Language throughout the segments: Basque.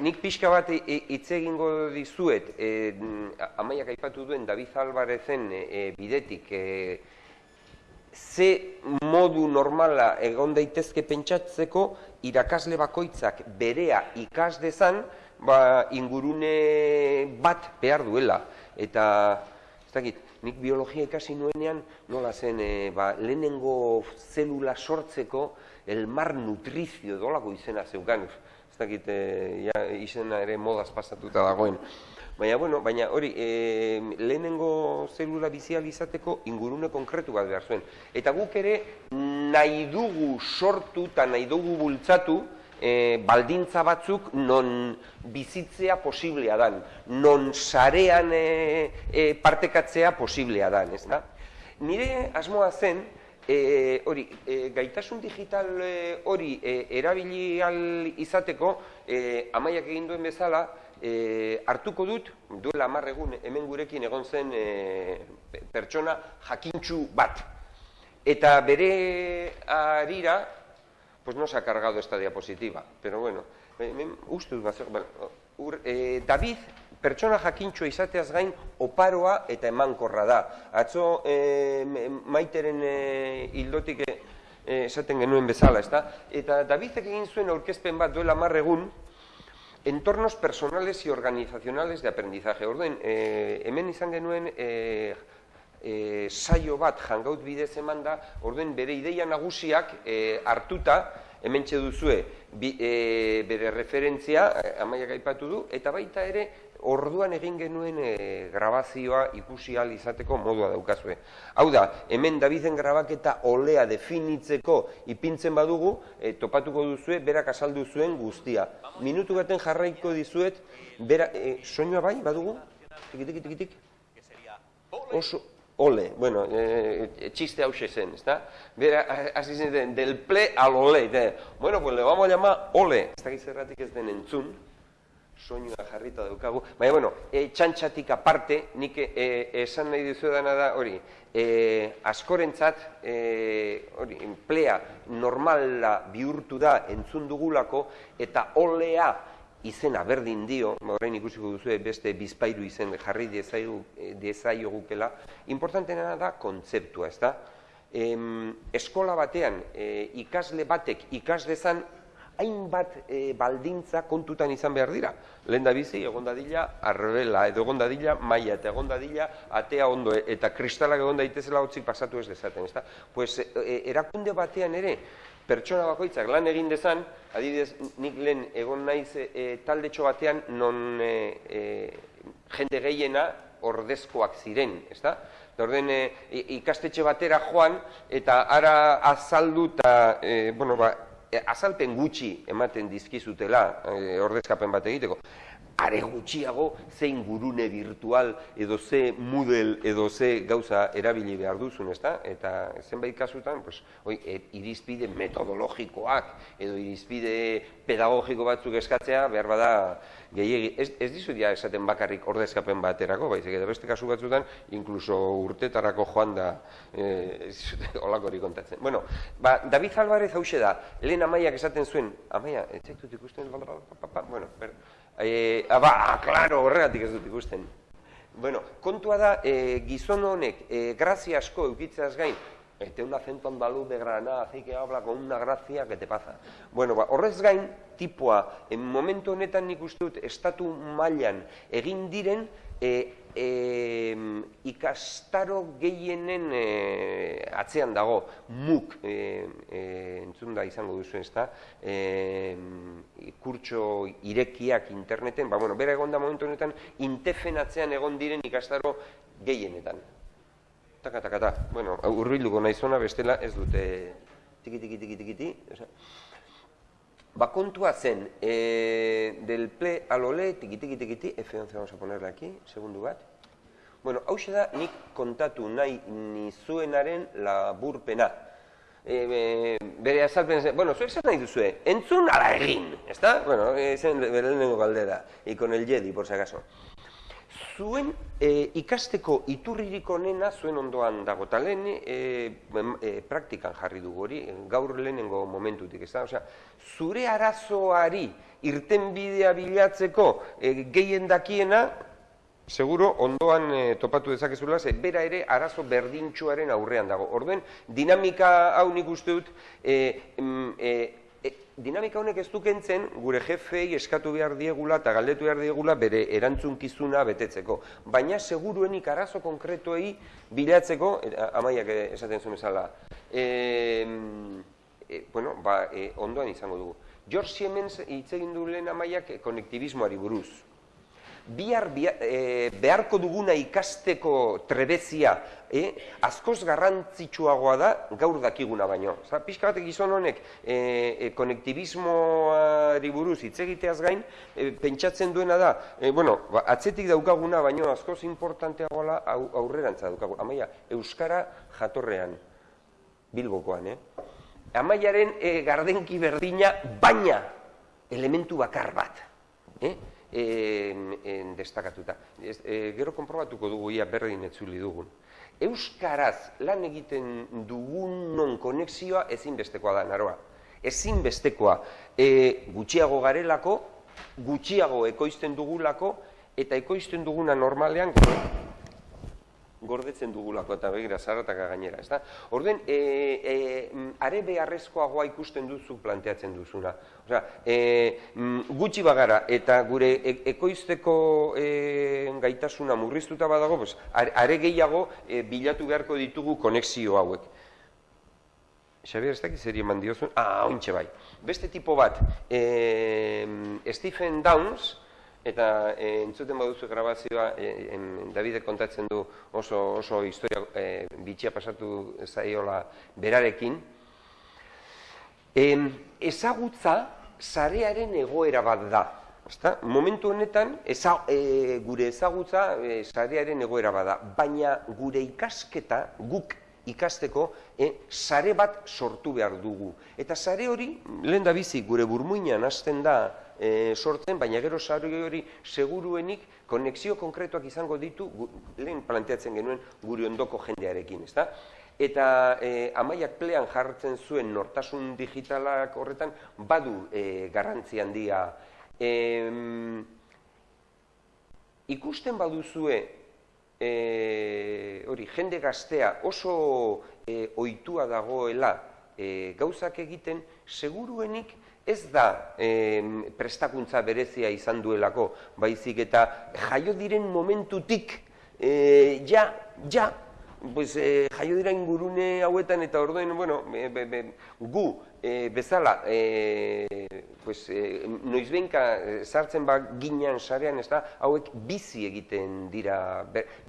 nik pixka bat i- i- hitz egingo dizuet, e, amaiak aipatu duen David Albarezen e, bidetik, e, ze modu normala egon daitezke pentsatzeko irakasle bakoitzak berea ikas dezan, ba, ingurune bat behar duela. Eta, ez dakit, nik biologia ikasi nuenean, nola zen, e, ba, lehenengo zelula sortzeko elmar nutrizio dolako izena zeukan. Ez dakit, e, ja, izena ere modaz pasatuta dagoen. Baina, bueno, baina hori, e, lehenengo zelula bizial izateko ingurune konkretu bat behar zuen. Eta guk ere nahi dugu sortu eta nahi dugu bultzatu e, baldintza batzuk non bizitzea posiblea dan, non sarean e, e, partekatzea posiblea dan, ez da? Nire asmoa zen, e, hori, e, gaitasun digital e, hori e, erabili al izateko, e, amaiak egin duen bezala, e, hartuko dut, duela hamar egun hemen gurekin egon zen e, pertsona jakintxu bat. Eta bere arira, pues no se ha cargado esta diapositiva, pero bueno, hemen uste dut bueno, ur, e, David pertsona jakintxo izateaz gain oparoa eta emankorra da. Atzo e, maiteren e, hildotik e, esaten genuen bezala, ezta? Eta Davidek egin zuen aurkezpen bat duela hamar egun, entornos personales y organizacionales de aprendizaje. Orden, e, hemen izan genuen e, e, saio bat jangaut bidez eman da, orden bere ideia nagusiak e, hartuta, hemen duzue bi, e, bere referentzia, e, amaiak aipatu du, eta baita ere orduan egin genuen e, grabazioa ikusi ahal izateko modua daukazue. Hau da, hemen Daviden grabaketa olea definitzeko ipintzen badugu, e, topatuko duzue, berak azaldu zuen guztia. Minutu baten jarraiko dizuet, bera, e, soinua bai, badugu? Tikitik, tikitik? Oso, ole, bueno, e, txiste hause zen, ezta? Bera, hasi zen, del ple al ole, de, bueno, pues le vamos a llamar ole. Ez dakiz erratik ez den entzun, soinua jarrita daukagu. Baina, bueno, e, txantxatik aparte, nik e, esan nahi dizu dana da, hori, e, askorentzat, e, hori, emplea normala bihurtu da entzun dugulako, eta olea izena berdin dio, orain ikusiko duzu beste bizpairu izen jarri diezaiogukela, importantena da kontzeptua, ez da? Em, eskola batean e, ikasle batek ikas dezan hainbat e, baldintza kontutan izan behar dira. Lehen da bizi, egon dadila, arbela, edo egon dadila, maia, eta egon dadila, atea ondo, eta kristalak egon daitezela hotzik pasatu ez dezaten, ezta? Pues, e, erakunde batean ere, pertsona bakoitzak lan egin dezan, adibidez, nik lehen egon naiz e, taldetxo batean, non e, e, jende gehiena ordezkoak ziren, ezta? Orden, e, ikastetxe batera joan, eta ara azaldu eta, e, bueno, ba, azalpen gutxi ematen dizkizutela e, ordezkapen bat egiteko. Are gutxiago zein gurune virtual edo ze Moodle edo ze gauza erabili behar duzun, ezta? Eta zenbait kasutan, pues, oi, e, irizpide metodologikoak edo irizpide pedagogiko batzuk eskatzea behar bada gehiegi. Ez, ez dizut ja esaten bakarrik ordezkapen baterako, baizik eta beste kasu batzutan, inkluso urtetarako joan da e, olakorik kontatzen. Bueno, ba, David Alvarez hause da, lehen amaiak esaten zuen, amaia, ez zaitut ikusten, bueno, ber, e, ba, klaro, horregatik ez dut ikusten. Bueno, kontua da, e, gizon honek, e, grazia asko eukitzeaz gain, Este un acento andaluz de Granada, así que habla con una gracia que te pasa. Bueno, ba, horrez gain, tipoa, en momentu honetan nik uste dut, estatu mailan egin diren, e, e, ikastaro gehienen e, atzean dago, muk, e, e, entzun da izango duzu ez da, e, kurtso irekiak interneten, ba, bueno, bera egon da momentu honetan, intefen atzean egon diren ikastaro gehienetan. Taka, taka, taka. Bueno, urbilduko nahi zona, bestela ez dute tiki, tiki, tiki, tiki, tiki. Ba, kontua zen, e, del ple alole, tiki, tiki, tiki, tiki, F11 vamos a ponerle aquí, segundu bat. Bueno, hau da nik kontatu nahi nizuenaren laburpena. E, e, bere azalpen zen, bueno, zuek zer nahi duzue, entzun ala egin, ezta? Bueno, zen bere lehenengo galdera, ikon el Jedi, por si acaso zuen e, ikasteko iturririk onena zuen ondoan dago, eta lehen e, e, praktikan jarri dugu hori, gaur lehenengo momentutik, ez da? Osea, zure arazoari irtenbidea bilatzeko e, gehien dakiena, seguro ondoan e, topatu dezakezula, ze bera ere arazo berdintxuaren aurrean dago. Orden, dinamika hau nik uste dut, e, e, dinamika honek ez dukentzen gure jefei eskatu behar diegula eta galdetu behar diegula bere erantzunkizuna betetzeko. Baina seguruenik arazo konkretuei bilatzeko, amaiak esaten zuen ezala, e, bueno, ba, ondoan izango dugu. George Siemens hitz egin du lehen amaiak konektibismoari buruz bihar, e, beharko duguna ikasteko trebezia e, askoz garrantzitsuagoa da gaur dakiguna baino. Zara, pixka batek gizon honek e, e, konektibismoari buruz hitz egiteaz gain, e, pentsatzen duena da, e, bueno, ba, atzetik daukaguna baino askoz importanteagoa au, aurrerantza daukagu. Amaia, Euskara jatorrean, bilbokoan, eh? Amaiaren e, gardenki berdina, baina elementu bakar bat. Eh? En, en destakatuta. Ez, e, gero konprobatuko dugu ia berdin etzuli dugun. Euskaraz lan egiten dugunon konexioa ezinbestekoa da, naroa. Ezinbestekoa e, gutxiago garelako, gutxiago ekoizten dugulako, eta ekoizten duguna normalean gordetzen dugulako eta begira zarataka gainera, ezta? Orden, e, e, are beharrezkoagoa ikusten duzu planteatzen duzuna. Osea, e, gutxi bagara eta gure e, ekoizteko e, gaitasuna murriztuta badago, pues, are gehiago e, bilatu beharko ditugu konexio hauek. Xabier, ez dakit zer eman diozun? Ah, ointxe bai. Beste tipo bat, e, Stephen Downs, eta e, entzuten baduzu grabazioa, e, Davide kontatzen du oso, oso historia e, bitxia pasatu zaiola berarekin, e, ezagutza zarearen egoera bat da. Ezta? Momentu honetan, eza, e, gure ezagutza e, zarearen egoera bat da, baina gure ikasketa, guk ikasteko, e, sare bat sortu behar dugu. Eta sare hori, lehen da bizi, gure burmuinan hasten da, e, sortzen, baina gero sari hori seguruenik konexio konkretuak izango ditu, lehen planteatzen genuen guri ondoko jendearekin, ezta? Eta e, amaiak plean jartzen zuen nortasun digitalak horretan badu e, garrantzi handia. E, ikusten baduzue e, hori jende gaztea oso e, ohitua dagoela e, gauzak egiten, seguruenik ez da prestakuntza berezia izan duelako, baizik eta jaio diren momentutik, e, ja, ja, pues, e, jaio dira ingurune hauetan eta orduen, bueno, gu e, bezala, e, pues, e, noizbenka sartzen ba ginean sarean, ez da, hauek bizi egiten dira,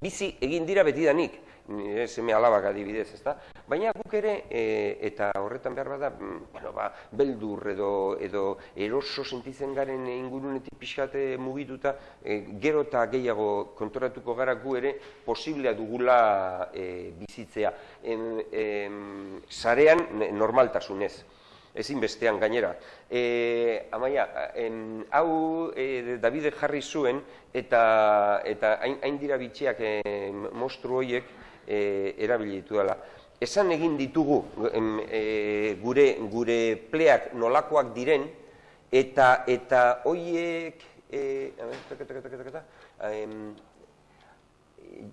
bizi egin dira betidanik, nire seme alabak adibidez, ezta? Baina guk ere, e, eta horretan behar bada, mm, bueno, ba, beldur edo, edo eroso sentitzen garen ingurunetik pixkate mugituta, e, gero eta gehiago kontoratuko gara gu ere posiblea dugula e, bizitzea. En, em, zarean normaltasunez ezin bestean gainera. E, amaia, en, hau e, Davide jarri zuen eta eta hain, hain dira bitxeak e, mostru horiek e, erabili dela. Esan egin ditugu e, gure gure pleak nolakoak diren eta eta hoiek e,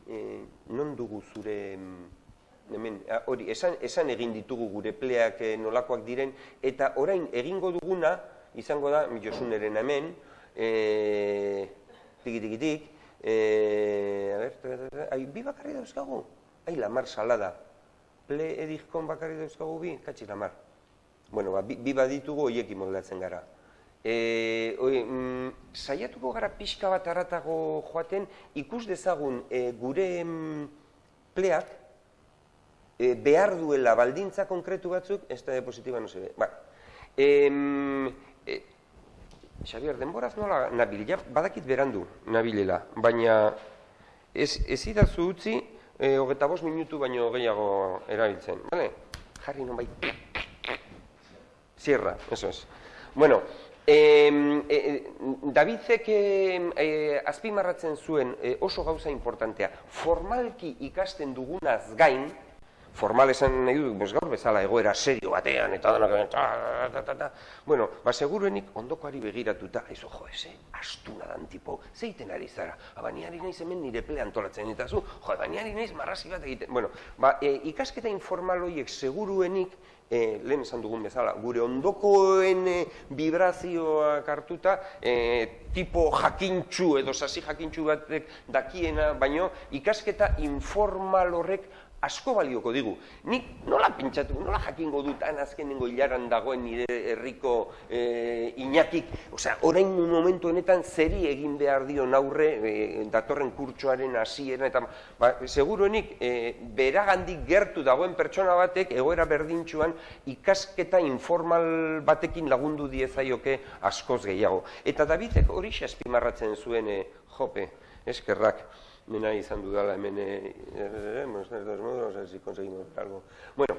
e, non dugu zure hemen hori esan, esan egin ditugu gure pleak e, nolakoak diren eta orain egingo duguna izango da Josuneren hemen eh tiki tiki tik eh a ver ai bi bakarri dauzkagu ai, la mar salada. Ple edizkon bakarri dauzkagu bi, katxi la mar. Bueno, ba, bi, bi baditugu hoiekin moldatzen gara. E, oi, mm, saiatuko gara pixka bat aratago joaten, ikus dezagun e, gure mm, pleak e, behar duela baldintza konkretu batzuk, ez da positiba no se Ba, e, e, Xabier, denboraz nola nabil, ja, badakit berandu nabilela, baina ez, ez idazu utzi, e, hogeta bost minutu baino gehiago erabiltzen. Vale? Jarri non bai. Sierra, eso es. Bueno, eh, eh, Davidek eh, azpimarratzen zuen eh, oso gauza importantea. Formalki ikasten dugunaz gain, formal esan nahi dut, gaur bezala egoera serio batean, eta dena, ta, ta, ta, ta, bueno, ba, seguruenik ondokoari begiratuta, ez jo, eze, astuna dan tipo, zeiten ari zara, abaniari naiz hemen nire ple antolatzen, eta zu, jo, abaniari naiz marrazi bat egiten, bueno, ba, e, ikasketa informal horiek seguruenik, e, lehen esan dugun bezala, gure ondokoen e, vibrazioak hartuta, e, tipo jakintxu edo sasi jakintxu batek dakiena, baino ikasketa informal horrek asko balioko digu. Nik nola pentsatu, nola jakingo dut han azkenengo hilaran dagoen nire herriko e, inakik, osea, orain momentu honetan zeri egin behar dio aurre e, datorren kurtsoaren hasiera eta ba, seguruenik e, beragandik gertu dagoen pertsona batek egoera berdintsuan ikasketa informal batekin lagundu diezaioke askoz gehiago. Eta Davidek hori azpimarratzen zuen e, jope, eskerrak mena izan dudala hemen, eh, eh, bueno, no sé si conseguimos algo. Bueno,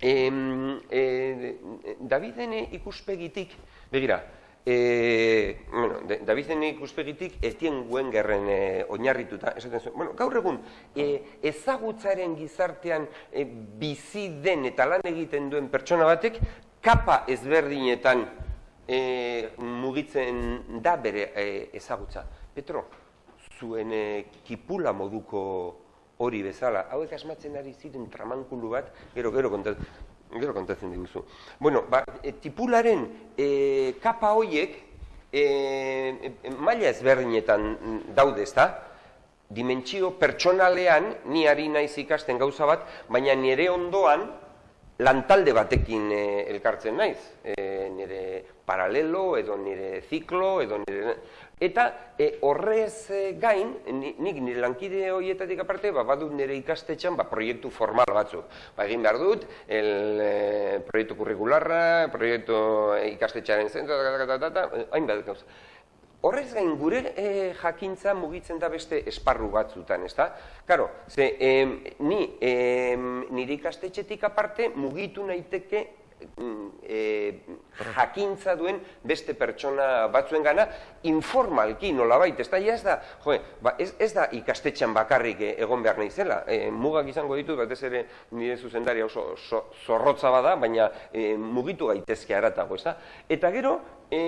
eh, eh, Daviden ikuspegitik, begira, eh, bueno, Daviden ikuspegitik ez dien guen gerren eh, oinarrituta, esaten zuen, bueno, gaur egun, eh, ezagutzaren gizartean eh, bizi den eta lan egiten duen pertsona batek, kapa ezberdinetan eh, mugitzen da bere eh, ezagutza. Petro, zuen e, kipula moduko hori bezala. Hauek asmatzen ari ziren tramankulu bat, gero, gero, kontatzen, gero kontatzen diguzu. Bueno, ba, e, tipularen e, kapa hoiek e, e, maila ezberdinetan daude, ezta? Dimentsio pertsonalean ni ari naiz ikasten gauza bat, baina nire ondoan lantalde batekin e, elkartzen naiz. E, nire paralelo edo nire ziklo edo nire Eta e, horrez e, gain, nik nire lankide horietatik aparte, ba, badut nire ikastetxan ba, proiektu formal batzuk. Ba, egin behar dut, el, e, proiektu kurrikularra, proiektu ikastetxaren zentru, hain behar dut Horrez gain, gure e, jakintza mugitzen da beste esparru batzutan, ez da? Karo, ze, e, ni, e, nire ikastetxetik aparte mugitu naiteke e, jakintza duen beste pertsona batzuen gana, informalki nolabait, ez da, ez da, jo, ba, ez, ez da ikastetxan bakarrik eh, egon behar nahi zela, e, mugak izango ditut, batez ere nire zuzendari oso zorrotza bada, baina e, mugitu gaitezke aratago, ez da? Eta gero, e,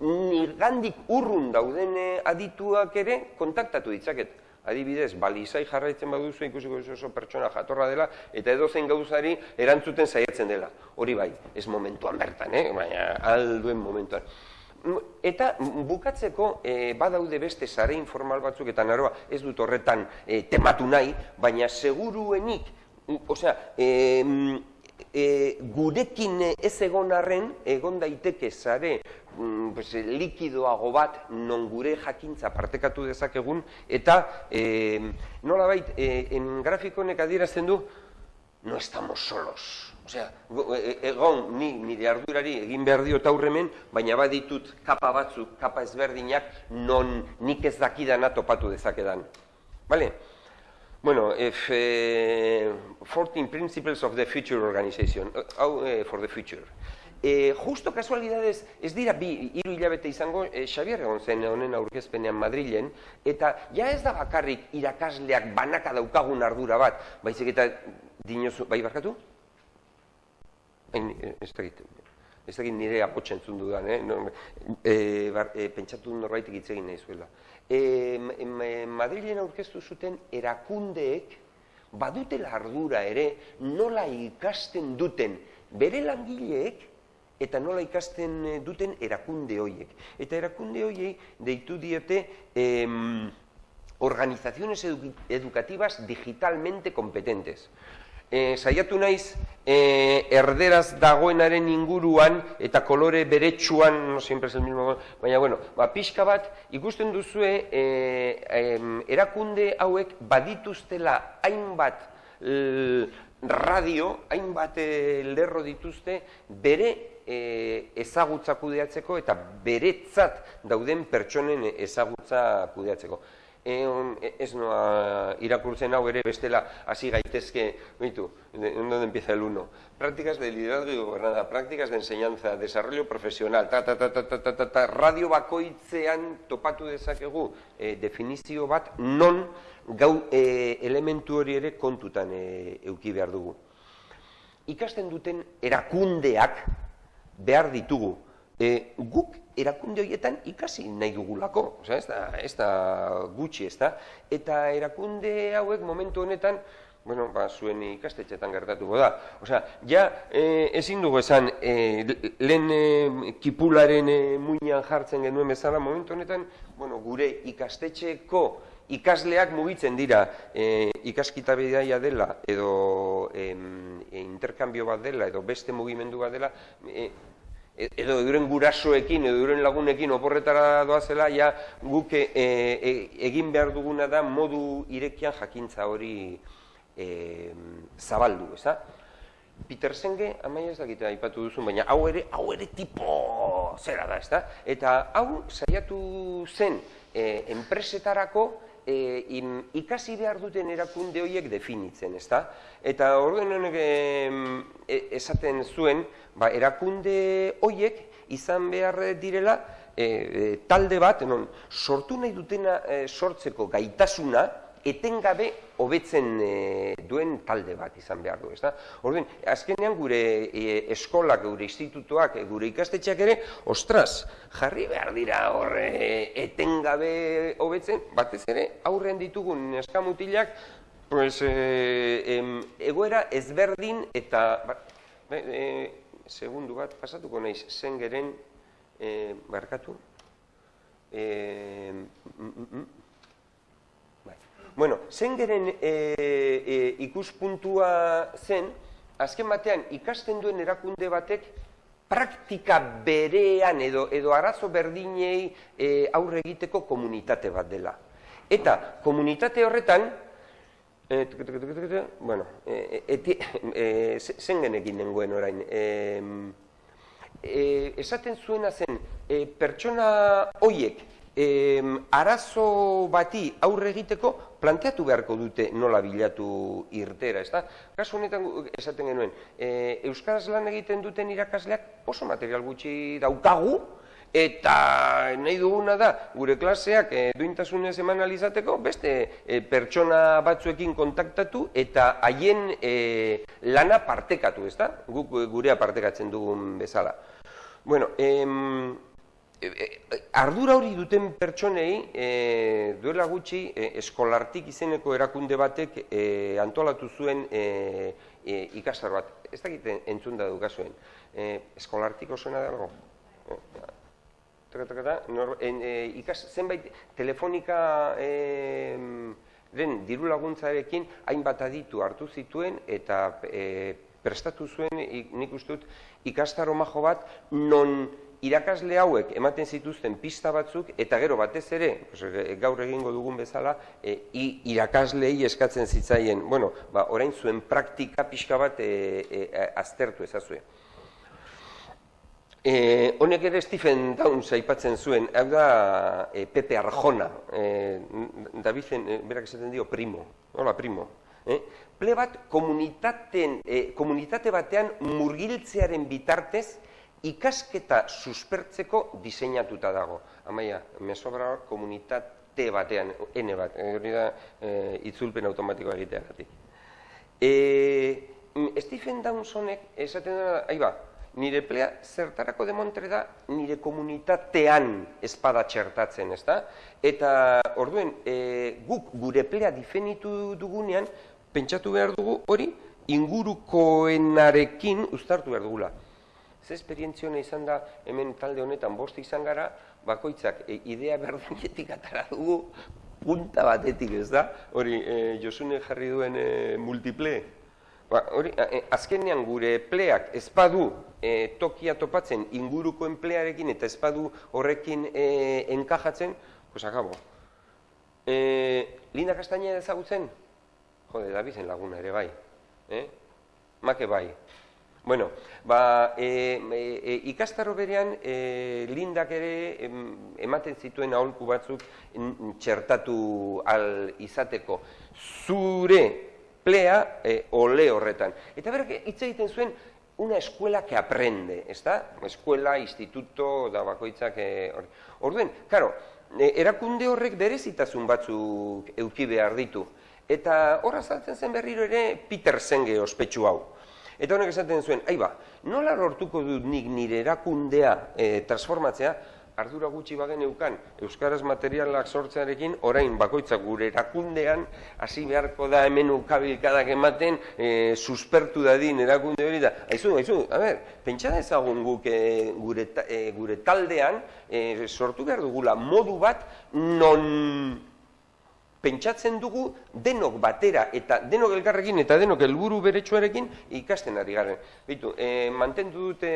nirgandik urrun dauden adituak ere kontaktatu ditzaket adibidez, balizai jarraitzen baduzu ikusiko oso pertsona jatorra dela, eta edo zein gauzari erantzuten saiatzen dela. Hori bai, ez momentuan bertan, eh? baina alduen momentuan. Eta bukatzeko e, badaude beste sare informal batzuk eta naroa ez dut horretan e, tematu nahi, baina seguruenik, osea, e, e, gurekin ez egon arren, egon daiteke sare mm, pues, likidoago bat non gure jakintza partekatu dezakegun eta e, nola bait, e, en grafikonek adierazten du no estamos solos. Osea, e, egon ni nire ardurari egin behar dio taurremen, baina baditut kapa batzuk, kapa ezberdinak, non nik ez dakidana topatu dezakedan. Vale? Bueno, if, eh, 14 Principles of the Future Organization, uh, uh, for the Future. E, justo kasualidades, ez dira bi hiru hilabete izango, e, Xabier egon zen honen aurkezpenean Madrilen, eta ja ez da bakarrik irakasleak banaka daukagun ardura bat, baizik eta dinozu, bai barkatu? Hain, ez da ez da nire apotxen zundu da, eh? no, e, bar, e, pentsatu norbaitik hitz egin nahi zuela. E, Madrilen aurkeztu zuten erakundeek, badutela ardura ere, nola ikasten duten bere langileek, eta nola ikasten eh, duten erakunde hoiek. Eta erakunde hoiei deitu diote em, organizaciones educativas digitalmente competentes. E, saiatu naiz e, erderaz dagoenaren inguruan eta kolore beretsuan, no siempre es el mismo, baina bueno, ba, pixka bat ikusten duzue e, erakunde hauek badituztela hainbat radio, hainbat lerro dituzte bere e, ezagutza kudeatzeko eta beretzat dauden pertsonen ezagutza kudeatzeko. Eon, e, ez noa irakurtzen hau ere bestela hasi gaitezke, oitu, donde empieza el uno. Prácticas de liderazgo y gobernanza, prácticas de enseñanza, desarrollo profesional, ta, ta, ta, ta, ta, ta, ta, ta, radio bakoitzean topatu dezakegu e, definizio bat non gau e, elementu hori ere kontutan e, euki behar dugu. Ikasten duten erakundeak behar ditugu, e, guk erakunde horietan ikasi nahi dugulako, Osea, ez, da, ez da gutxi, ez da? Eta erakunde hauek momentu honetan, bueno, ba, zuen ikastetxetan gertatuko da. Osea, ja, e, ezin dugu esan, e, lehen e, kipularen e, muinan jartzen genuen bezala, momentu honetan, bueno, gure ikastetxeko ikasleak mugitzen dira e, ikaskita bidaia dela edo e, interkambio bat dela edo beste mugimendu bat dela e, edo euren gurasoekin edo euren lagunekin oporretara doazela, ja guk e, e, egin behar duguna da modu irekian jakintza hori e, zabaldu, ez da? Peter Senge, amaia ez dakite aipatu duzu, baina hau ere, hau ere tipo zera da, ez da? Eta hau saiatu zen e, enpresetarako e, ikasi behar duten erakunde horiek definitzen, ez da? Eta orduen honek e, esaten zuen, ba, erakunde hoiek izan behar direla e, e, talde bat, non, sortu nahi dutena e, sortzeko gaitasuna, etengabe hobetzen e, duen talde bat izan behar du, ezta? Orduan, azkenean gure e, eskolak, gure institutuak, gure ikastetxeak ere, ostras, jarri behar dira horre etengabe hobetzen, batez ere, aurren ditugun eskamutilak, pues, e, egoera ezberdin eta, ba, e, segundu bat, pasatuko naiz, zengeren, e, barkatu, e, mm, mm. Bai. Bueno, zengeren e, e, ikuspuntua zen, azken batean ikasten duen erakunde batek praktika berean edo edo arazo berdinei e, aurre egiteko komunitate bat dela. Eta komunitate horretan, E, bueno, e, eti, e, zen genekin nengoen orain. E, e, esaten zuena zen, e, pertsona hoiek e, arazo bati aurre egiteko planteatu beharko dute nola bilatu irtera, ezta? Kasu honetan esaten genuen, e, Euskaraz lan egiten duten irakasleak oso material gutxi daukagu, eta nahi duguna da gure klaseak e, duintasunez eman alizateko beste e, pertsona batzuekin kontaktatu eta haien e, lana partekatu, ezta? Guk gurea partekatzen dugun bezala. Bueno, em, ardura hori duten pertsonei e, duela gutxi e, eskolartik izeneko erakunde batek e, antolatu zuen e, e, ikasar bat. Ez dakit entzun da dukazuen. E, eskolartik osoena dago? En, e, ikas, zenbait telefonika e, den diru laguntzarekin hainbat aditu hartu zituen eta e, prestatu zuen nik uste dut ikastaro majo bat non irakasle hauek ematen zituzten pista batzuk eta gero batez ere gaur egingo dugun bezala e, irakaslei eskatzen zitzaien bueno, ba, orain zuen praktika pixka bat e, e, aztertu ezazue. E, honek ere Stephen Downs aipatzen zuen, hau da e, Pepe Arjona, e, Davizen, e, berak esaten dio, primo, hola, primo. E? Ple bat komunitaten, e, komunitate batean murgiltzearen bitartez ikasketa suspertzeko diseinatuta dago. Amaia, me sobra komunitate batean, N bat, hori da e, itzulpen automatikoa egiteagatik. E, Stephen Downs honek esaten da, ahi ba, nire plea zertarako demontre da nire komunitatean espada txertatzen, ez da? Eta orduen, e, guk gure plea difenitu dugunean, pentsatu behar dugu hori ingurukoenarekin uztartu behar dugula. Ze esperientzione izan da hemen talde honetan bost izan gara, bakoitzak e, idea berdinetik atara dugu punta batetik, ez da? Hori, e, Josune jarri duen e, multiple, Ba, hori, e, azkenean gure pleak ezpadu e, tokia topatzen inguruko enplearekin eta ezpadu horrekin e, enkajatzen, pues akabo. E, Linda Kastaina ezagutzen? Jode, da bizen laguna ere bai. Eh? Make bai. Bueno, ba, e, e, ikastaro berean e, lindak ere ematen zituen aholku batzuk txertatu al izateko. Zure plea e, ole horretan. Eta berak hitz egiten zuen una escuela que aprende, ezta? Escuela, instituto, da bakoitzak e, hori. Orduen, karo, e, erakunde horrek berezitasun batzuk euki behar ditu. Eta horra zaltzen zen berriro ere Peter Senge ospetsu hau. Eta honek esaten zuen, aiba, nola lortuko dut nik nire erakundea e, transformatzea, ardura gutxi bagen eukan, Euskaraz materialak sortzearekin, orain bakoitzak gure erakundean, hasi beharko da hemen ukabilkadak ematen, e, suspertu dadin erakunde hori da. Aizu, aizu, a ber, pentsa ezagun guk e, gure, e, gure taldean, e, sortu behar dugula modu bat, non pentsatzen dugu denok batera eta denok elkarrekin eta denok helburu beretsuarekin ikasten ari garen. Bitu, e, mantendu dute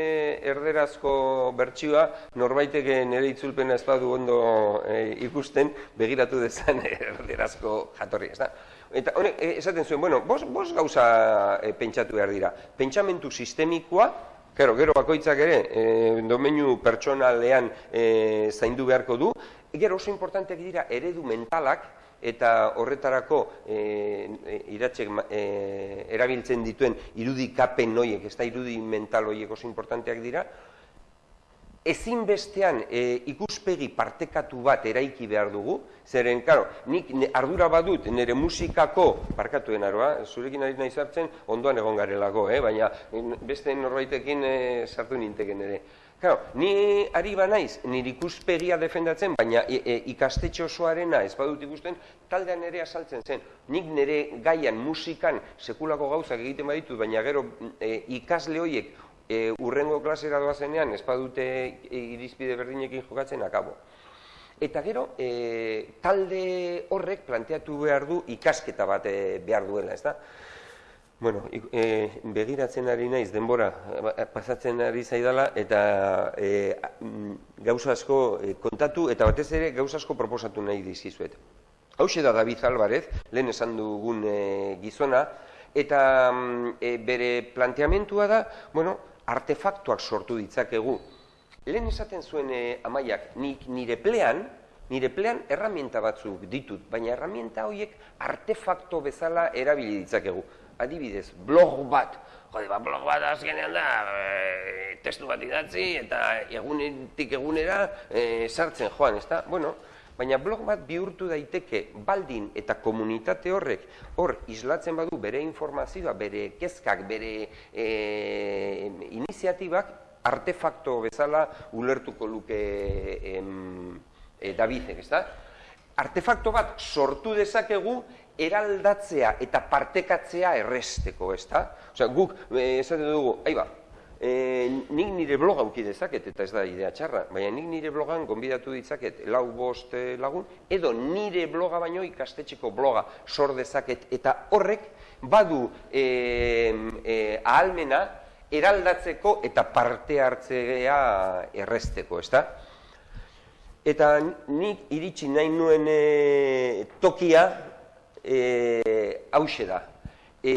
erderazko bertsioa, norbaiteke nire itzulpena ez badu ondo e, ikusten, begiratu dezan erderazko jatorri, ez da? Eta honek, esaten zuen, bueno, bos, bos gauza e, pentsatu behar dira. Pentsamentu sistemikoa, Gero, gero bakoitzak ere, e, domeinu pertsonalean e, zaindu beharko du. Gero oso importanteak dira eredu mentalak, eta horretarako e, iratzek e, erabiltzen dituen irudikapen noiek, ez da irudi mental horiek oso importanteak dira, ezinbestean e, ikuspegi partekatu bat eraiki behar dugu, zeren, karo, nik ardura badut nire musikako, parkatuen aroa, zurekin ari nahi zartzen, ondoan egon garelako, eh? baina beste norbaitekin e, sartu ninteken ere. Claro, ni ari ba naiz, nire ikuspegia defendatzen, baina e, e, ikastetxe osoarena ez badut ikusten, taldean ere asaltzen zen. Nik nire gaian, musikan, sekulako gauzak egiten baditut, baina gero e, ikasle horiek e, urrengo klasera doazenean ez badute e, irizpide berdinekin jokatzen akabo. Eta gero, e, talde horrek planteatu behar du ikasketa bat e, behar duela, ez da? Bueno, e, begiratzen ari naiz denbora eh, pasatzen ari zaidala eta e, gauza asko kontatu eta batez ere gauza asko proposatu nahi dizizuet. Hau da David Alvarez, lehen esan dugun e, gizona, eta e, bere planteamentua da, bueno, artefaktuak sortu ditzakegu. Lehen esaten zuen e, amaiak, nik nire plean, nire plean erramienta batzuk ditut, baina erramienta horiek artefakto bezala erabili ditzakegu adibidez, blog bat, jode, ba, blog bat azkenean da, e, testu bat idatzi eta egunetik egunera e, sartzen joan, ezta? Bueno, baina blog bat bihurtu daiteke baldin eta komunitate horrek hor islatzen badu bere informazioa, bere kezkak, bere e, iniziatibak, artefakto bezala ulertuko luke em, e, Davidek, ezta? Artefakto bat sortu dezakegu eraldatzea eta partekatzea erresteko, ez da? Osea, guk, eh, esaten dugu, aiba, e, nik nire bloga uki dezaket, eta ez da idea txarra, baina nik nire blogan gonbidatu ditzaket lau bost eh, lagun, edo nire bloga baino ikastetxeko bloga sor dezaket, eta horrek badu e, e, ahalmena eraldatzeko eta parte hartzea erresteko, ez da? Eta nik iritsi nahi nuen e, tokia, e, hause da. E,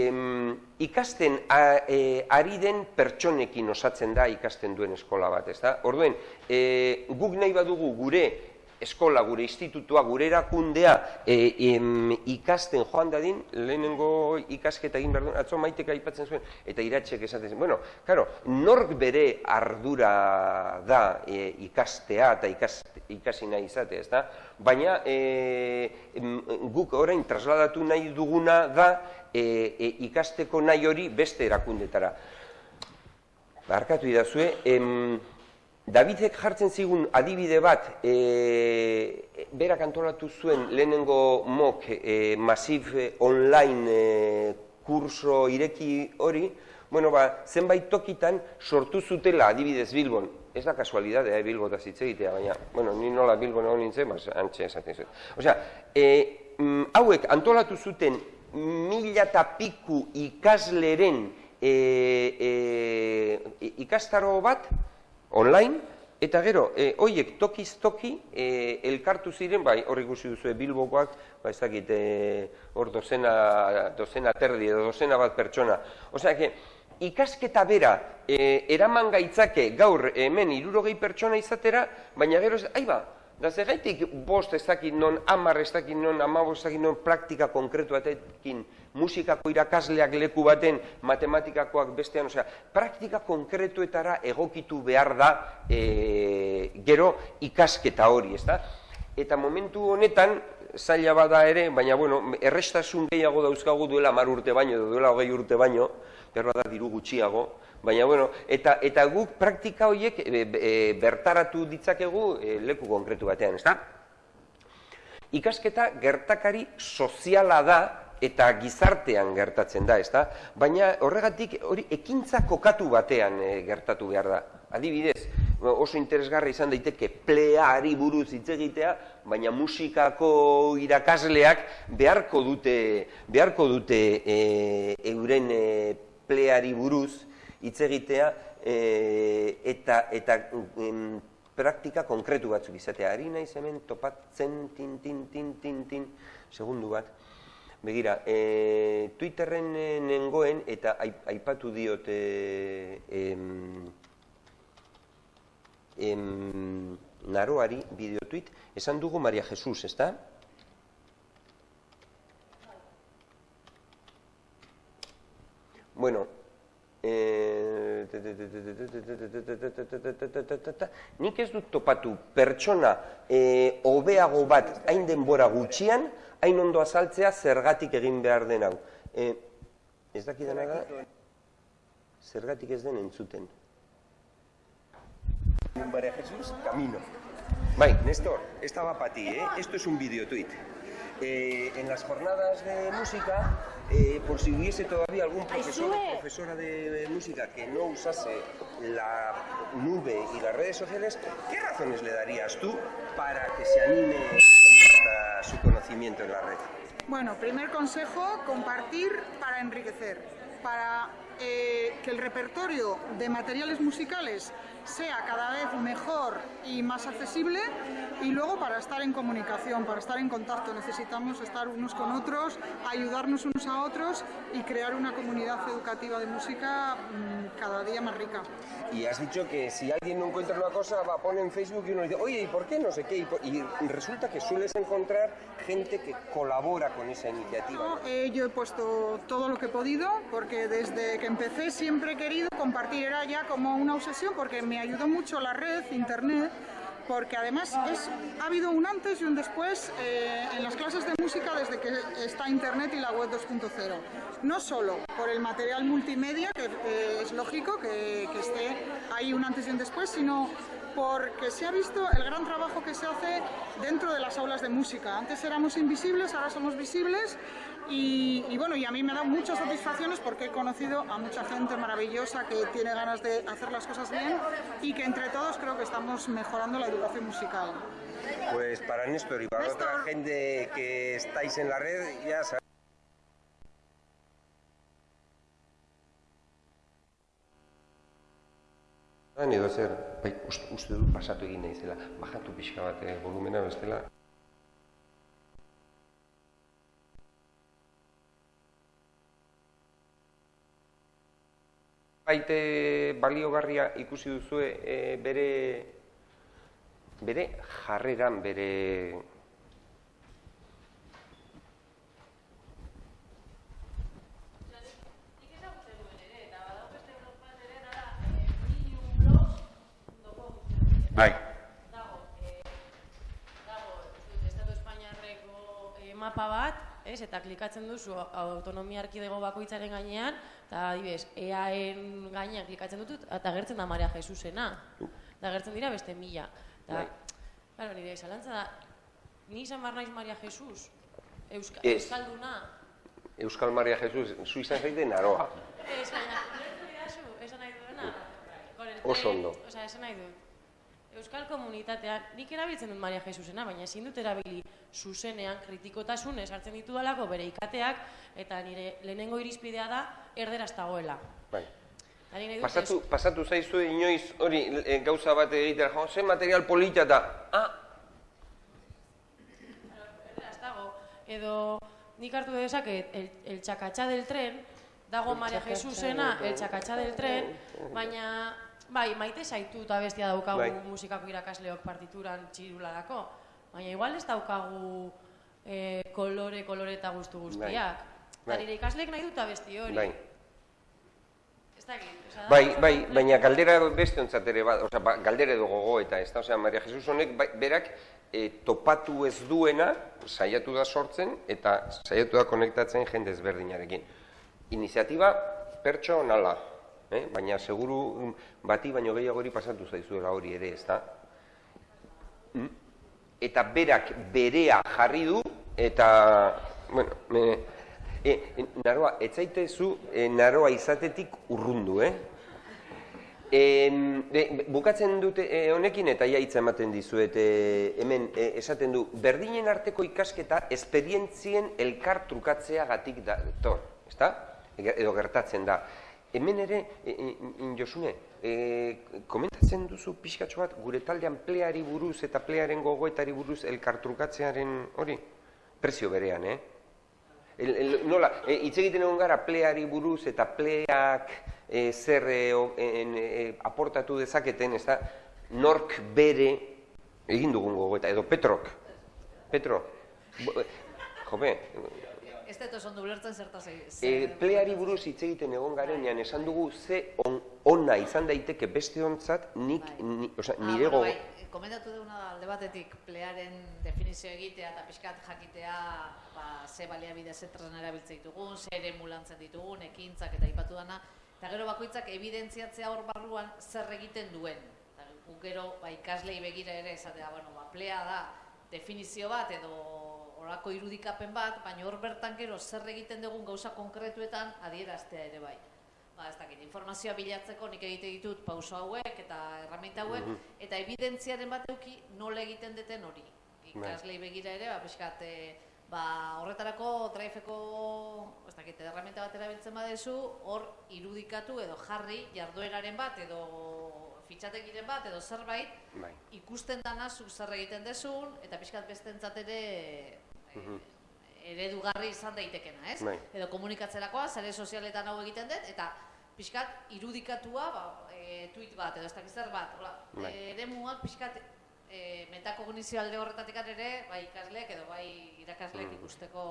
ikasten a, e, ari den pertsonekin osatzen da ikasten duen eskola bat, ez da? Orduen, e, guk nahi badugu gure eskola, gure institutua, gure erakundea e, em, ikasten joan dadin, lehenengo ikasketa egin behar duen, atzo maiteka aipatzen zuen, eta iratxek esaten zen. Bueno, claro, nork bere ardura da e, ikastea eta ikas, ikasi nahi izate, ez da? Baina e, guk orain trasladatu nahi duguna da e, e, ikasteko nahi hori beste erakundetara. Barkatu idazue, em, Davidek jartzen zigun adibide bat, e, berak antolatu zuen lehenengo mok e, masif e, online e, kurso ireki hori, bueno, ba, zenbait tokitan sortu zutela adibidez Bilbon. Ez da kasualidadea, eh, Bilbo da zitze egitea, baina, bueno, ni nola Bilbon egon nintzen, ba, antxe esaten zuen. Osea, e, hauek antolatu zuten mila eta piku ikasleren e, e, ikastaro bat, online, eta gero, e, hoiek tokiz toki e, elkartu ziren, bai, hor ikusi duzu Bilbokoak, ba, ez dakit, e, dozena, dozena terdi edo dozena bat pertsona. Osea, que, ikasketa bera e, eraman gaitzake gaur hemen irurogei pertsona izatera, baina gero, aiba, da gaitik bost ez dakit non, amar ez dakit non, amabos ez dakit non, praktika konkretu batekin, musikako irakasleak leku baten, matematikakoak bestean, osea, praktika konkretuetara egokitu behar da e, gero ikasketa hori, ez da? Eta momentu honetan, zaila bada ere, baina bueno, errestasun gehiago dauzkagu duela mar urte baino, duela hogei urte baino, berra da diru gutxiago, baina bueno, eta, eta guk praktika horiek e, e, bertaratu ditzakegu e, leku konkretu batean, ezta? Ikasketa gertakari soziala da eta gizartean gertatzen da, ezta? Baina horregatik hori ekintza kokatu batean gertatu behar da. Adibidez, oso interesgarra izan daiteke pleari buruz hitz egitea, baina musikako irakasleak beharko dute beharko dute e, euren e, pleari buruz hitz egitea e, eta eta praktika konkretu batzuk izatea. Ari naiz hemen topatzen tin tin tin tin tin segundu bat. Begira, e, Twitterren nengoen eta aipatu diot e, em, naroari bideotuit, esan dugu Maria Jesus, ez da? Bueno, nik ez dut topatu pertsona hobeago bat hain denbora gutxian, hain ondo azaltzea zergatik egin behar den hau. Ez dakidana da, zergatik ez den entzuten. María Jesús, camino. Bai, Néstor, esta va para ti, ¿eh? Esto es un videotweet. Eh, en las jornadas de música, eh, por si hubiese todavía algún profesor o profesora de, música que no usase la nube y las redes sociales, ¿qué razones le darías tú para que se anime y su conocimiento en la red? Bueno, primer consejo, compartir para enriquecer, para eh, que el repertorio de materiales musicales sea cada vez mejor y más accesible y luego para estar en comunicación, para estar en contacto necesitamos estar unos con otros, ayudarnos unos a otros y crear una comunidad educativa de música mm, cada día más rica. Y has dicho que si alguien no encuentra una cosa va a poner en Facebook y uno dice, oye, ¿y por qué no sé qué? Y, resulta que sueles encontrar gente que colabora con esa iniciativa. Eh, yo he puesto todo lo que he podido porque desde que empecé siempre he querido compartir, era ya como una obsesión porque me ayudó mucho la red, internet, porque además es, ha habido un antes y un después eh, en las clases de música desde que está Internet y la web 2.0. No solo por el material multimedia, que es lógico que, que esté ahí un antes y un después, sino porque se ha visto el gran trabajo que se hace dentro de las aulas de música. Antes éramos invisibles, ahora somos visibles y, bueno, y a mí me da muchas satisfacciones porque he conocido a mucha gente maravillosa que tiene ganas de hacer las cosas bien y que entre todos creo que estamos mejorando la educación musical. Pues para Néstor y para otra gente que estáis en la red, ya sabéis. edo zer, bai, uste dut pasatu egin naizela, bajatu pixka bat eh, volumena bestela. Baite baliogarria ikusi duzue e, bere bere jarreran bere Bai. Dago, eh, dago, Estatu Espainiarreko eh, mapa bat, ez, eta klikatzen duzu autonomia arkidego bakoitzaren gainean, eta adibes, EAen gainean klikatzen dut, eta gertzen da Maria Jesusena. Eta gertzen dira beste mila. Eta, claro, nire, zalantza da, ni izan bar naiz Maria Jesus? Euska, es. Euskalduna? Euskal Maria Jesus, zu izan zaite naroa. Ez, baina, esan nahi duena? Oso ondo. Osa, esan nahi du. Euskal komunitatean, nik erabiltzen dut Maria Jesusena, baina ezin dut erabili zuzenean kritikotasun hartzen ditu dalako bere ikateak, eta nire lehenengo irizpidea da erderaz dagoela. Bai. Pasatu, pasatu zaizu inoiz hori e, gauza bat egitera, jo, ze material polita da, ah! Erderaz dago, edo nik hartu dezake el, el txakatxa del tren, dago Maria Jesusena, el txakatxa del tren, baina, bai, maite zaitu eta bestia daukagu Bai. musikako irakasleok partituran txirularako, baina igual ez daukagu eh, kolore, kolore eta guztu guztiak. Bai. Eta nire ikasleek nahi dut abesti hori. Bai. Ez dakit, da Bai, oso bai, komplejo. baina galdera beste ontzat ere bat, osea, ba, galdera edo gogo eta ez da, osea, Maria Jesus honek bai, berak e, topatu ez duena saiatu da sortzen eta saiatu da konektatzen jende ezberdinarekin. Iniziatiba pertsonala, eh? baina seguru mm, bati baino gehiagori pasatu zaizuela hori ere, ez da? Mm? Eta berak berea jarri du eta, bueno, me, e, e, naroa, ez zaitezu e, naroa izatetik urrundu, eh? E, bukatzen dute e, honekin eta ja hitza ematen dizuet e, hemen e, esaten du berdinen arteko ikasketa esperientzien elkar trukatzeagatik da tor, ezta? Edo gertatzen da. Hemen ere, e, e, Josune, e, komentatzen duzu pixkatxo bat gure taldean pleari buruz eta plearen gogoetari buruz elkar trukatzearen hori? Prezio berean, eh? El, el, nola, e, hitz egiten egon gara pleari buruz eta pleak e, zer e, en, e, aportatu dezaketen, ez da, nork bere egin dugun gogoeta, edo Petrok. Petro, e, jope, Ez dut oso ondo ulertzen zertaz egin. e, pleari buruz hitz egiten egon garenean esan dugu ze on, ona izan daiteke beste ontzat nik, ni, osea, nire ah, gogo... bueno, bai, komentatu duguna alde batetik plearen definizio egitea eta pixkat jakitea ba, ze baliabide ze tresna erabiltzen ditugun, ze ere mulantzen ditugun, ekintzak eta ipatu dana, eta gero bakoitzak evidentziatzea hor barruan zer egiten duen. Eta gero ba, ikaslei begira ere esatea, bueno, ba, plea da definizio bat edo horako irudikapen bat, baina hor bertan gero zer egiten dugun gauza konkretuetan adieraztea ere bai. Ba, ez dakit, informazioa bilatzeko nik egite ditut pauso hauek eta erraminta hauek, eta evidentziaren bat euki nola egiten deten hori. Ikaslei begira ere, ba, pixkat, e, ba, horretarako driveko, ez dakit, erraminta bat erabiltzen badezu, hor irudikatu edo jarri jardueraren bat edo fitxatekiren bat edo zerbait, Bai. ikusten dana zuk zer egiten dezun, eta pixkat bestentzat ere eredugarri izan daitekena, ez? Bai. Edo komunikatzerakoa, sare sozialetan hau egiten dut, eta pixkat irudikatua, ba, e, tweet bat, edo ez dakit zer bat, hola, Bai. e, eremuak pixkat e, metakognizio alde horretatik ere, bai ikasleek edo bai irakasleek Mm. ikusteko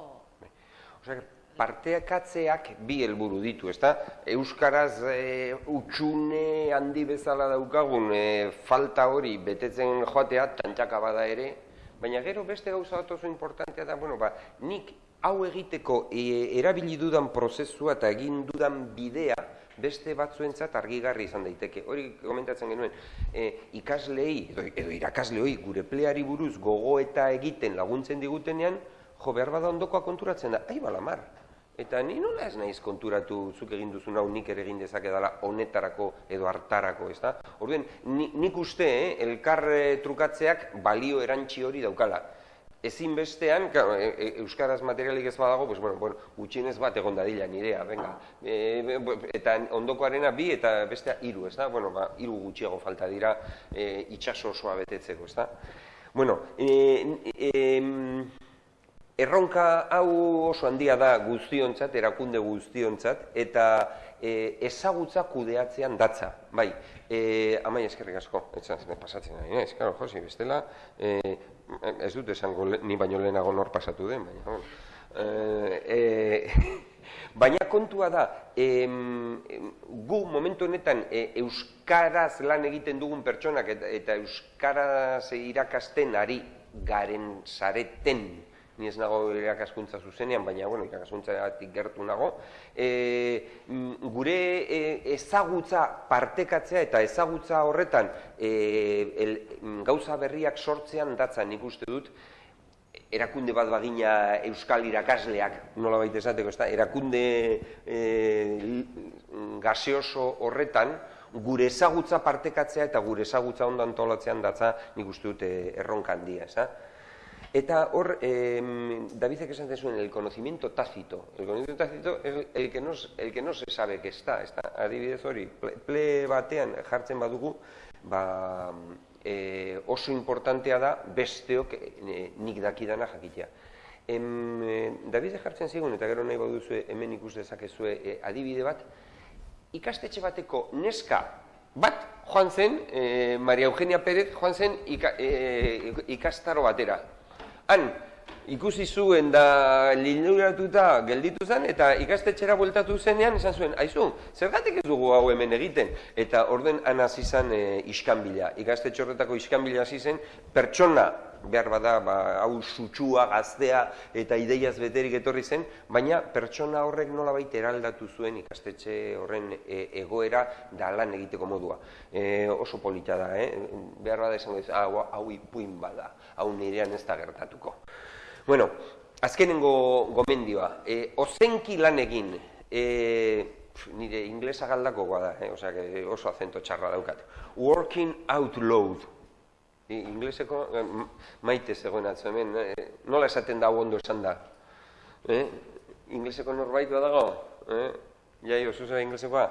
Osea, parteakatzeak bi helburu ditu, ezta? Euskaraz e, utxune handi bezala daukagun e, falta hori betetzen joatea, tantxaka bada ere, baina gero beste gauza bat oso importantea da, bueno, ba, nik hau egiteko e, erabili dudan prozesua eta egin dudan bidea beste batzuentzat argigarri izan daiteke. Hori komentatzen genuen, e, ikaslei edo, edo irakasleoi gure pleari buruz gogoeta egiten laguntzen digutenean, jo, behar bada ondokoa konturatzen da, ai balamar. Eta ni nola ez naiz konturatu zuk egin duzun hau nik ere egin dezakedala honetarako edo hartarako, ezta? Orduan, ni, nik uste, eh, elkar eh, trukatzeak balio erantzi hori daukala. Ezinbestean, claro, e, e, euskaraz materialik ez badago, pues bueno, bueno, gutxienez bat egon dadila nirea, venga. E, eta ondokoarena bi eta bestea hiru, ez da? Bueno, ba, hiru gutxiago falta dira e, itxaso osoa betetzeko, ez da? Bueno, e, e, Erronka hau oso handia da guztiontzat, erakunde guztiontzat, eta e, ezagutza kudeatzean datza. Bai, e, amai eskerrik asko, etxan pasatzen nahi, ez, karo, Josi, bestela, e, ez dut esango ni baino lehenago nor pasatu den, baina, bueno. E, e, baina kontua da, em, gu momentu honetan e, euskaraz lan egiten dugun pertsonak eta, eta euskaraz irakasten ari garen zareten, ni ez nago irakaskuntza zuzenean, baina bueno, irakaskuntzatik gertu nago, e, mm, gure e, ezagutza partekatzea eta ezagutza horretan e, el, mm, gauza berriak sortzean datzan nik uste dut, erakunde bat bagina euskal irakasleak, nola baita esateko, ezta? erakunde e, gaseoso horretan, gure ezagutza partekatzea eta gure ezagutza ondo antolatzean datza nik uste dut eh, erronka handia, ezta? Eta hor, eh, Davidek esan zuen, el conocimiento tácito. El conocimiento tácito es el que no, el que no se sabe que está. está. Adibidez hori, ple, ple batean jartzen badugu, ba, e, oso importantea da besteok e, nik dakidana jakitea. Em, e, Davide jartzen zigun, eta gero nahi baduzu hemen ikus dezakezue e, adibide bat, ikastetxe bateko neska bat joan zen, e, Maria Eugenia Pérez joan zen ika, e, ikastaro batera. Han, ikusi zuen da linuratuta gelditu zen, eta ikastetxera bueltatu zenean esan zuen, aizu, zergatik ez dugu hau hemen egiten? Eta orden han hasi zen e, iskanbila. Ikastetxe horretako iskanbila hasi zen, pertsona behar bada, ba, hau sutsua, gaztea eta ideiaz beterik etorri zen, baina pertsona horrek nola baita eraldatu zuen ikastetxe horren e, egoera da lan egiteko modua. E, oso polita da, eh? behar bada esango ez, hau, hau ipuin bada, hau nirean ez da gertatuko. Bueno, azkenengo gomendioa, e, ozenki lan egin, e, nire inglesa galdakoa da, eh? Osea, oso acento txarra daukat. Working out loud, ingleseko maite zegoen atzo hemen, eh? nola esaten da ondo esan da? Eh? Ingleseko norbait dago? Eh? Jai, oso zera inglesekoa?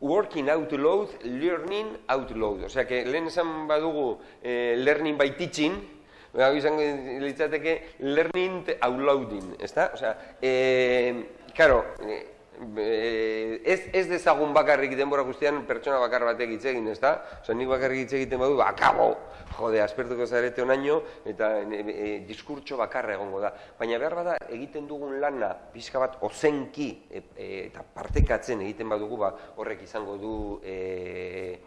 Working out loud, learning out loud. Osea, que lehen esan badugu eh, learning by teaching, hau izango litzateke learning out louding, ezta? Osea, eh, karo, eh, ez, ez dezagun bakarrik denbora guztian pertsona bakar batek hitz egin, ezta? Osa, nik bakarrik hitz egiten badu, akabo, jode, aspertuko zarete onaino, eta e, e, diskurtso bakarra egongo da. Baina behar bada, egiten dugun lana, pixka bat, ozenki, e, e, eta partekatzen egiten badugu, ba, horrek izango du e,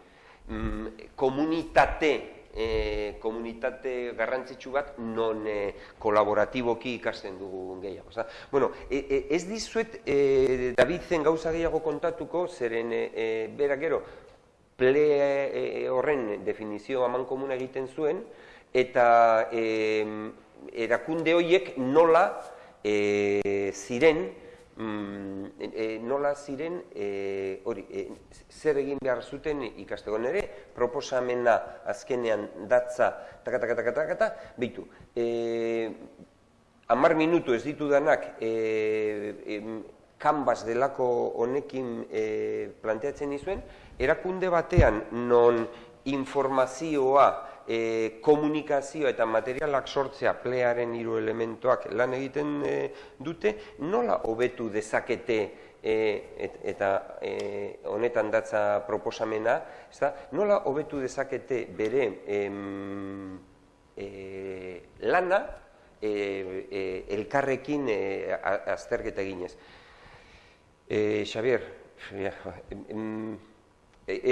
mm, komunitate, e, komunitate garrantzitsu bat non e, kolaboratiboki ikasten dugu gehiago. Oza? Bueno, e, e, ez dizuet e, David zen gauza gehiago kontatuko, zeren e, e, bera gero, ple e, horren definizio haman komuna egiten zuen, eta e, erakunde horiek nola e, ziren, mm, e, nola ziren e, hori e, zer egin behar zuten ikasteko nere proposamena azkenean datza taka taka taka taka ta bitu e, amar minutu ez ditu danak e, e, kanbas delako honekin e, planteatzen izuen erakunde batean non informazioa e, komunikazioa eta materialak sortzea plearen hiru elementuak lan egiten e, dute, nola hobetu dezakete e, eta e, honetan datza proposamena, ezta? nola hobetu dezakete bere em, e, lana e, e, elkarrekin e, azterketa eginez. E, Xavier, ja, em,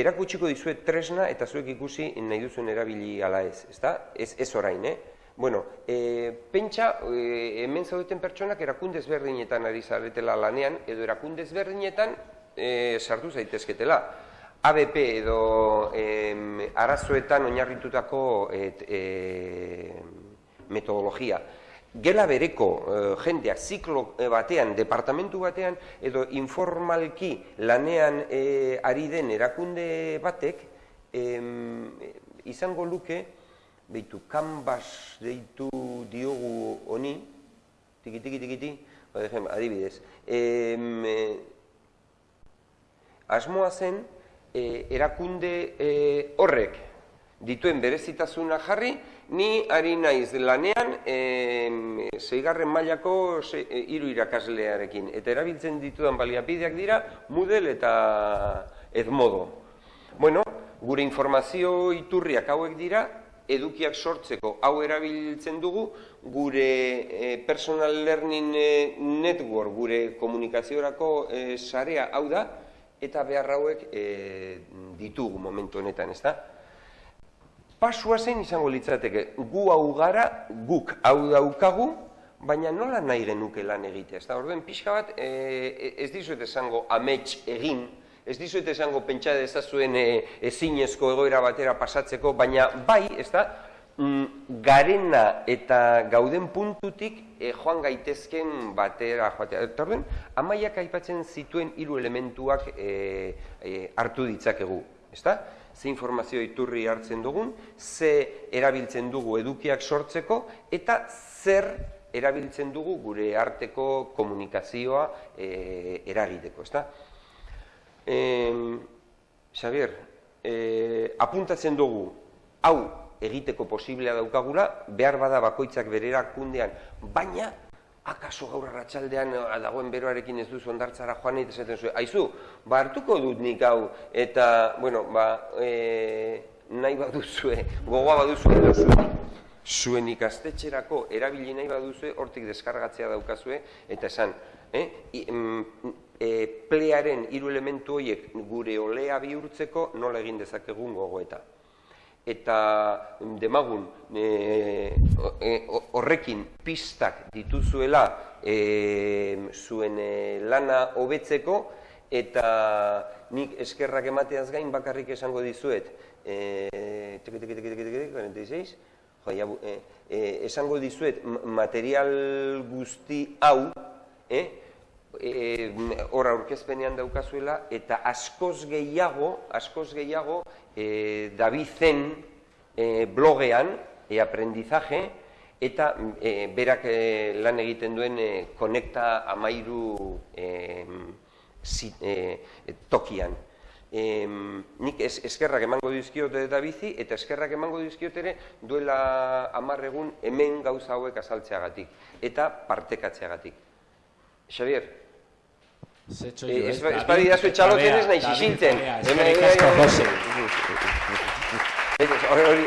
erakutsiko dizuet tresna eta zuek ikusi nahi duzuen erabili ala ez, ezta? Ez, ez orain, eh? Bueno, e, pentsa, e, hemen zaudeten pertsonak erakunde ezberdinetan ari zaretela lanean, edo erakunde ezberdinetan e, sartu zaitezketela. ABP edo e, arazoetan oinarritutako et, e, metodologia gela bereko e, jendeak ziklo eh, batean, departamentu batean, edo informalki lanean e, ari den erakunde batek, e, izango luke, behitu, kanbas deitu diogu honi, tiki, tiki, tiki, tiki, ba, adibidez, e, asmoa zen, e, erakunde e, horrek, dituen berezitasuna jarri, ni ari naiz lanean e, zeigarren mailako ze, e, hiru irakaslearekin. Eta erabiltzen ditudan baliapideak dira Moodle eta Edmodo. Bueno, gure informazio iturriak hauek dira, edukiak sortzeko hau erabiltzen dugu, gure e, personal learning e, network, gure komunikaziorako e, sarea hau da, eta behar hauek e, ditugu momentu honetan, ez da? Pasua zen izango litzateke, gu hau gara, guk hau daukagu, baina nola nahi genuke lan egitea. Ez da, orduen pixka bat, e, ez dizuet esango amets egin, ez dizuet esango pentsa dezazuen e, ezinezko egoera batera pasatzeko, baina bai, ez da, mm, garena eta gauden puntutik e, joan gaitezken batera joatea. Eta orduen, amaiak aipatzen zituen hiru elementuak e, e, hartu ditzakegu, ez da? Ze informazio iturri hartzen dugun, ze erabiltzen dugu edukiak sortzeko, eta zer erabiltzen dugu gure arteko komunikazioa e, eragiteko, ezta? E, Xavier, e, apuntatzen dugu, hau egiteko posiblea daukagula, behar bada bakoitzak berera kundean, baina akaso gaur arratsaldean eh, dagoen beroarekin ez duzu ondartzara joan nahi esaten zuen, aizu, ba hartuko dut nik hau, eta, bueno, ba, e, nahi baduzue, gogoa baduzue, zuen, zuen ikastetxerako erabili nahi baduzue, hortik deskargatzea daukazue, eta esan, eh? E, plearen hiru elementu horiek gure olea bihurtzeko nola egin dezakegun gogoeta eta demagun e, e, horrekin pistak dituzuela e, zuen e, lana hobetzeko eta nik eskerrak emateaz gain bakarrik esango dizuet e, 46 jo, ja, e, e, esango dizuet material guzti hau eh, e, hor aurkezpenean daukazuela eta askoz gehiago, askoz gehiago e, Davizen e, blogean, e, aprendizaje, eta e, berak e, lan egiten duen e, konekta amairu e, zit, e, tokian. E, nik es, eskerrak emango dizkiot da bizi, eta eskerrak emango dizkiot ere duela amarregun hemen gauza hauek azaltzeagatik, eta partekatzeagatik. Xavier, Eh, ez badi da ez nahi xizintzen. Eskerrik asko, Jose. Hori,